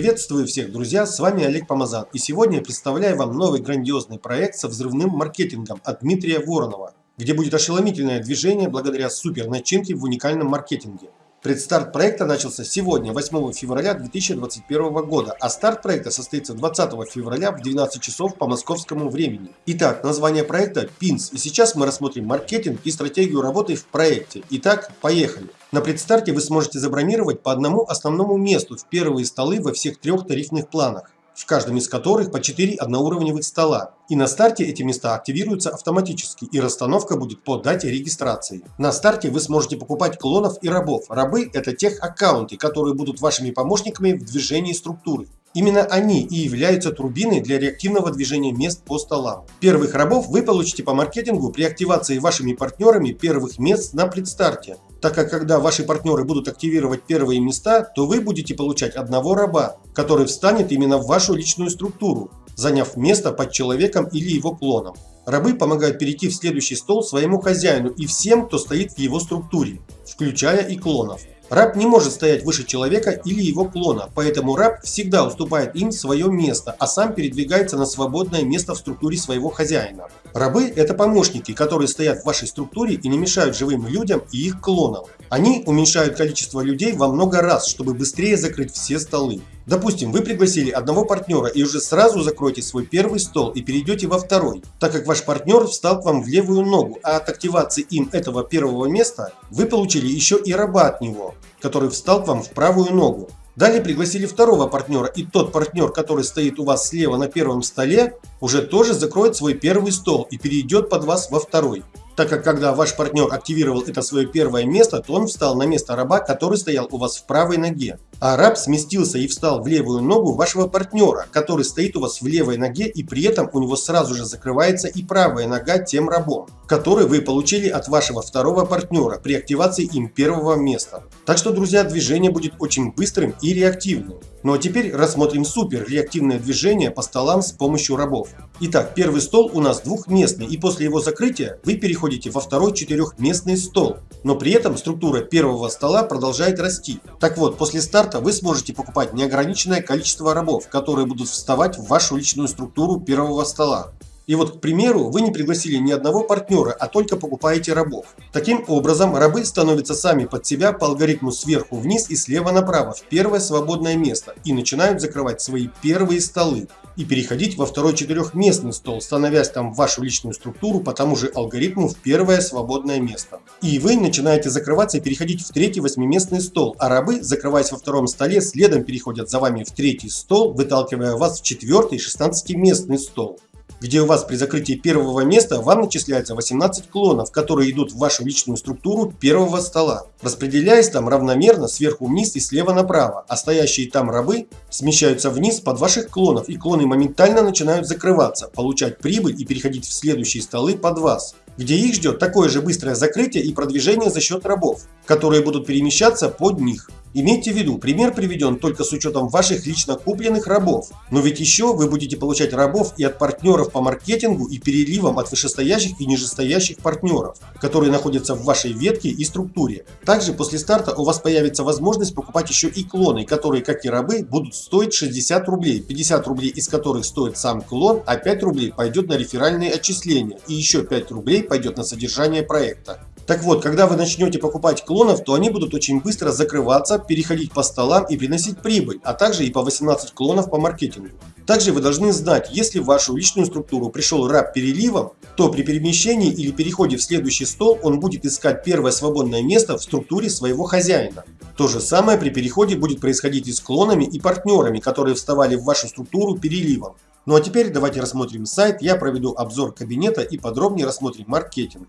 Приветствую всех, друзья, с вами Олег Помазан. И сегодня я представляю вам новый грандиозный проект со взрывным маркетингом от Дмитрия Воронова, где будет ошеломительное движение благодаря супер начинке в уникальном маркетинге. Предстарт проекта начался сегодня, 8 февраля 2021 года, а старт проекта состоится 20 февраля в 12 часов по московскому времени. Итак, название проекта PINS, и сейчас мы рассмотрим маркетинг и стратегию работы в проекте. Итак, поехали. На предстарте вы сможете забронировать по одному основному месту в первые столы во всех трех тарифных планах в каждом из которых по 4 одноуровневых стола. И на старте эти места активируются автоматически, и расстановка будет по дате регистрации. На старте вы сможете покупать клонов и рабов. Рабы – это тех аккаунты, которые будут вашими помощниками в движении структуры. Именно они и являются турбиной для реактивного движения мест по столам. Первых рабов вы получите по маркетингу при активации вашими партнерами первых мест на предстарте. Так как когда ваши партнеры будут активировать первые места, то вы будете получать одного раба, который встанет именно в вашу личную структуру, заняв место под человеком или его клоном. Рабы помогают перейти в следующий стол своему хозяину и всем, кто стоит в его структуре, включая и клонов. Раб не может стоять выше человека или его клона, поэтому раб всегда уступает им свое место, а сам передвигается на свободное место в структуре своего хозяина. Рабы – это помощники, которые стоят в вашей структуре и не мешают живым людям и их клонам. Они уменьшают количество людей во много раз, чтобы быстрее закрыть все столы. Допустим, вы пригласили одного партнера и уже сразу закроете свой первый стол и перейдете во второй, так как ваш партнер встал к вам в левую ногу, а от активации им этого первого места вы получили еще и раба от него, который встал к вам в правую ногу. Далее пригласили второго партнера, и тот партнер, который стоит у вас слева на первом столе, уже тоже закроет свой первый стол и перейдет под вас во второй так как когда ваш партнер активировал это свое первое место, то он встал на место раба, который стоял у вас в правой ноге. А раб сместился и встал в левую ногу вашего партнера, который стоит у вас в левой ноге и при этом у него сразу же закрывается и правая нога тем рабом, который вы получили от вашего второго партнера при активации им первого места. Так что, друзья, движение будет очень быстрым и реактивным. Ну а теперь рассмотрим супер реактивное движение по столам с помощью рабов. Итак, первый стол у нас двухместный и после его закрытия вы переходите во второй четырехместный стол. Но при этом структура первого стола продолжает расти. Так вот, после старта вы сможете покупать неограниченное количество рабов, которые будут вставать в вашу личную структуру первого стола. И вот, к примеру, вы не пригласили ни одного партнера, а только покупаете рабов. Таким образом, рабы становятся сами под себя по алгоритму сверху вниз и слева направо в первое свободное место и начинают закрывать свои первые столы и переходить во второй четырехместный стол, становясь там в вашу личную структуру по тому же алгоритму в первое свободное место. И вы начинаете закрываться и переходить в третий восьмиместный стол, а рабы, закрываясь во втором столе, следом переходят за вами в третий стол, выталкивая вас в четвертый шестнадцатиместный стол где у вас при закрытии первого места вам начисляется 18 клонов, которые идут в вашу личную структуру первого стола, распределяясь там равномерно сверху вниз и слева направо, а стоящие там рабы смещаются вниз под ваших клонов, и клоны моментально начинают закрываться, получать прибыль и переходить в следующие столы под вас где их ждет такое же быстрое закрытие и продвижение за счет рабов, которые будут перемещаться под них. Имейте в виду, пример приведен только с учетом ваших лично купленных рабов. Но ведь еще вы будете получать рабов и от партнеров по маркетингу и переливам от вышестоящих и нижестоящих партнеров, которые находятся в вашей ветке и структуре. Также после старта у вас появится возможность покупать еще и клоны, которые, как и рабы, будут стоить 60 рублей, 50 рублей из которых стоит сам клон, а 5 рублей пойдет на реферальные отчисления и еще 5 рублей пойдет на содержание проекта. Так вот, когда вы начнете покупать клонов, то они будут очень быстро закрываться, переходить по столам и приносить прибыль, а также и по 18 клонов по маркетингу. Также вы должны знать, если в вашу личную структуру пришел раб переливом, то при перемещении или переходе в следующий стол он будет искать первое свободное место в структуре своего хозяина. То же самое при переходе будет происходить и с клонами и партнерами, которые вставали в вашу структуру переливом. Ну а теперь давайте рассмотрим сайт, я проведу обзор кабинета и подробнее рассмотрим маркетинг.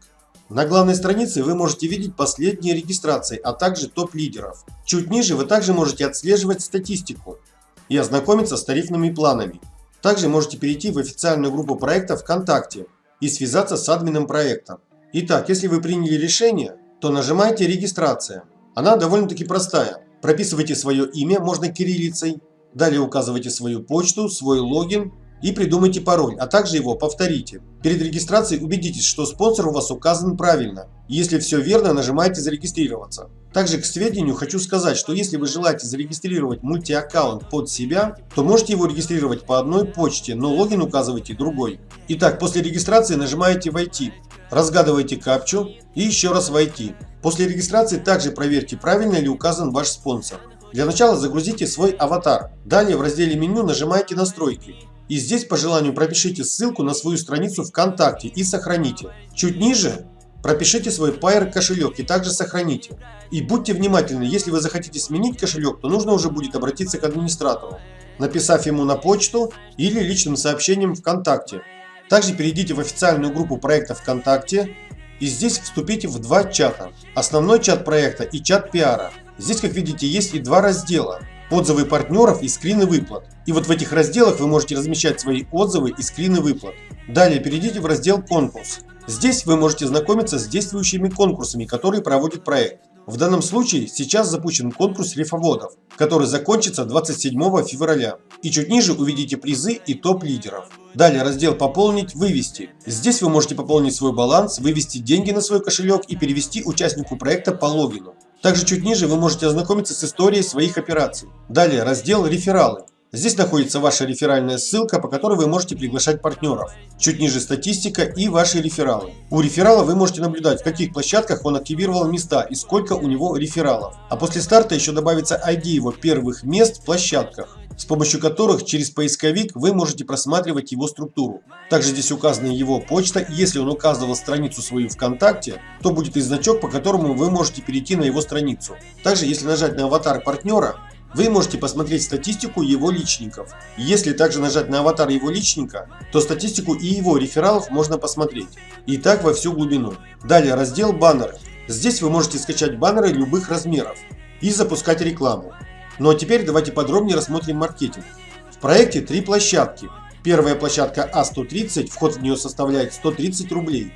На главной странице вы можете видеть последние регистрации, а также топ-лидеров. Чуть ниже вы также можете отслеживать статистику и ознакомиться с тарифными планами. Также можете перейти в официальную группу проекта ВКонтакте и связаться с админом проекта. Итак, если вы приняли решение, то нажимайте «Регистрация». Она довольно-таки простая. Прописывайте свое имя, можно кириллицей, далее указывайте свою почту, свой логин и придумайте пароль, а также его повторите. Перед регистрацией убедитесь, что спонсор у вас указан правильно. Если все верно, нажимайте «Зарегистрироваться». Также к сведению хочу сказать, что если вы желаете зарегистрировать мультиаккаунт под себя, то можете его регистрировать по одной почте, но логин указывайте другой. Итак, после регистрации нажимаете «Войти», разгадываете капчу и еще раз «Войти». После регистрации также проверьте, правильно ли указан ваш спонсор. Для начала загрузите свой аватар. Далее в разделе меню нажимаете «Настройки». И здесь по желанию пропишите ссылку на свою страницу ВКонтакте и сохраните. Чуть ниже пропишите свой Pair кошелек и также сохраните. И будьте внимательны, если вы захотите сменить кошелек, то нужно уже будет обратиться к администратору, написав ему на почту или личным сообщением ВКонтакте. Также перейдите в официальную группу проекта ВКонтакте и здесь вступите в два чата. Основной чат проекта и чат пиара. Здесь, как видите, есть и два раздела отзывы партнеров и скрины выплат. И вот в этих разделах вы можете размещать свои отзывы и скрины выплат. Далее перейдите в раздел «Конкурс». Здесь вы можете знакомиться с действующими конкурсами, которые проводит проект. В данном случае сейчас запущен конкурс рифоводов, который закончится 27 февраля. И чуть ниже увидите призы и топ лидеров. Далее раздел «Пополнить», «Вывести». Здесь вы можете пополнить свой баланс, вывести деньги на свой кошелек и перевести участнику проекта по логину. Также чуть ниже вы можете ознакомиться с историей своих операций. Далее раздел «Рефералы». Здесь находится ваша реферальная ссылка, по которой вы можете приглашать партнеров. Чуть ниже статистика и ваши рефералы. У реферала вы можете наблюдать, в каких площадках он активировал места и сколько у него рефералов. А после старта еще добавится ID его первых мест в площадках с помощью которых через поисковик вы можете просматривать его структуру. Также здесь указана его почта, если он указывал страницу свою ВКонтакте, то будет и значок, по которому вы можете перейти на его страницу. Также если нажать на аватар партнера, вы можете посмотреть статистику его личников. Если также нажать на аватар его личника, то статистику и его рефералов можно посмотреть. И так во всю глубину. Далее раздел «Баннеры». Здесь вы можете скачать баннеры любых размеров и запускать рекламу. Ну а теперь давайте подробнее рассмотрим маркетинг. В проекте три площадки. Первая площадка А130, вход в нее составляет 130 рублей.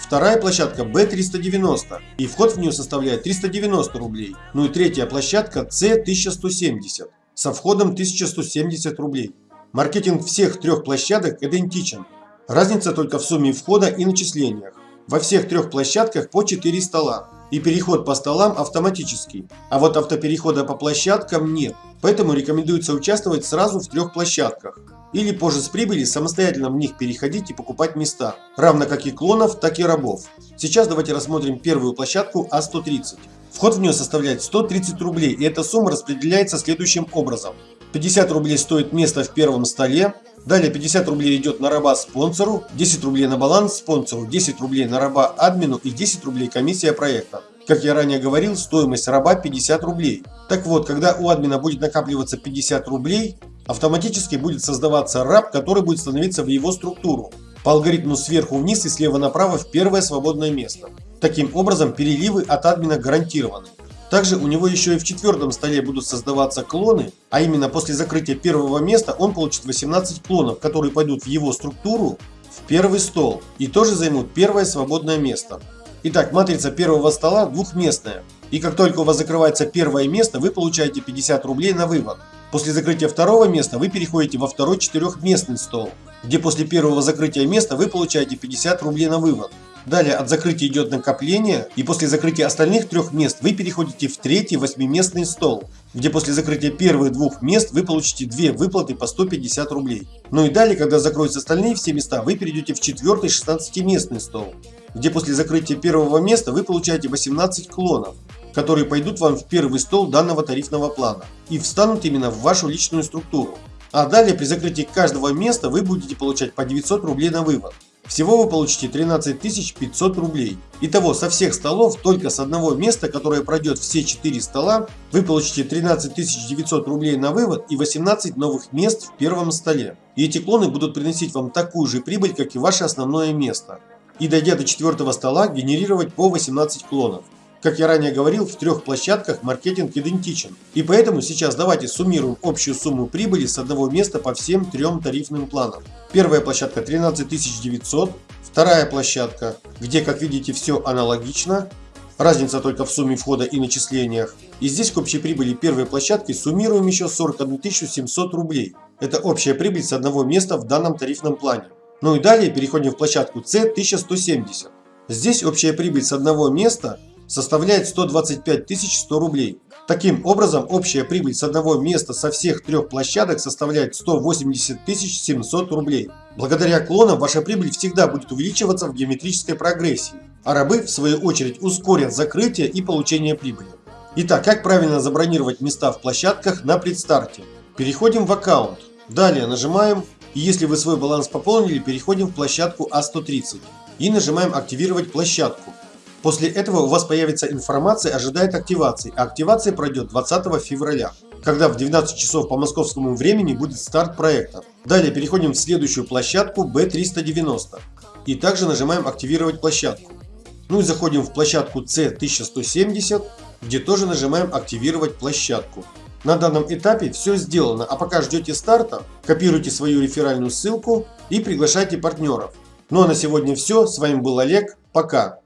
Вторая площадка B390 и вход в нее составляет 390 рублей. Ну и третья площадка C1170 со входом 1170 рублей. Маркетинг всех трех площадок идентичен. Разница только в сумме входа и начислениях. Во всех трех площадках по 4 стола и переход по столам автоматический, а вот автоперехода по площадкам нет. Поэтому рекомендуется участвовать сразу в трех площадках. Или позже с прибыли самостоятельно в них переходить и покупать места, равно как и клонов, так и рабов. Сейчас давайте рассмотрим первую площадку А130. Вход в нее составляет 130 рублей и эта сумма распределяется следующим образом. 50 рублей стоит место в первом столе, Далее 50 рублей идет на раба спонсору, 10 рублей на баланс спонсору, 10 рублей на раба админу и 10 рублей комиссия проекта. Как я ранее говорил, стоимость раба 50 рублей. Так вот, когда у админа будет накапливаться 50 рублей, автоматически будет создаваться раб, который будет становиться в его структуру. По алгоритму сверху вниз и слева направо в первое свободное место. Таким образом, переливы от админа гарантированы. Также у него еще и в четвертом столе будут создаваться клоны, а именно после закрытия первого места он получит 18 клонов, которые пойдут в его структуру в первый стол и тоже займут первое свободное место. Итак, матрица первого стола двухместная. И как только у вас закрывается первое место, вы получаете 50 рублей на вывод. После закрытия второго места вы переходите во второй четырехместный стол, где после первого закрытия места вы получаете 50 рублей на вывод. Далее от закрытия идет накопление, и после закрытия остальных трех мест вы переходите в третий восьмиместный стол, где после закрытия первых двух мест вы получите две выплаты по 150 рублей. Ну и далее, когда закроются остальные все места, вы перейдете в четвертый 16-местный стол, где после закрытия первого места вы получаете 18 клонов, которые пойдут вам в первый стол данного тарифного плана и встанут именно в вашу личную структуру. А далее при закрытии каждого места вы будете получать по 900 рублей на вывод. Всего вы получите 13 500 рублей. Итого со всех столов, только с одного места, которое пройдет все 4 стола, вы получите 13 900 рублей на вывод и 18 новых мест в первом столе. И эти клоны будут приносить вам такую же прибыль, как и ваше основное место. И дойдя до четвертого стола, генерировать по 18 клонов. Как я ранее говорил, в трех площадках маркетинг идентичен. И поэтому сейчас давайте суммируем общую сумму прибыли с одного места по всем трем тарифным планам. Первая площадка 13 900, вторая площадка, где, как видите, все аналогично, разница только в сумме входа и начислениях. И здесь к общей прибыли первой площадки суммируем еще 41 700 рублей. Это общая прибыль с одного места в данном тарифном плане. Ну и далее переходим в площадку C 1170. Здесь общая прибыль с одного места составляет 125 100 рублей. Таким образом, общая прибыль с одного места со всех трех площадок составляет 180 700 рублей. Благодаря клонам ваша прибыль всегда будет увеличиваться в геометрической прогрессии, а рабы в свою очередь ускорят закрытие и получение прибыли. Итак, как правильно забронировать места в площадках на предстарте? Переходим в аккаунт. Далее нажимаем, и если вы свой баланс пополнили, переходим в площадку А130 и нажимаем активировать площадку. После этого у вас появится информация «Ожидает активации», а активация пройдет 20 февраля, когда в 12 часов по московскому времени будет старт проекта. Далее переходим в следующую площадку B390 и также нажимаем «Активировать площадку». Ну и заходим в площадку C1170, где тоже нажимаем «Активировать площадку». На данном этапе все сделано, а пока ждете старта, копируйте свою реферальную ссылку и приглашайте партнеров. Ну а на сегодня все, с вами был Олег, пока!